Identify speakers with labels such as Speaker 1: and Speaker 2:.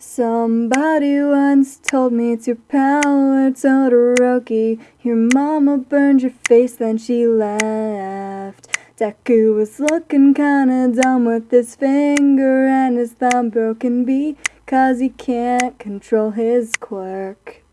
Speaker 1: Somebody once told me it's your power Todoroki. Your mama burned your face, then she left. Deku was looking kinda dumb with his finger and his thumb broken because he can't control his quirk.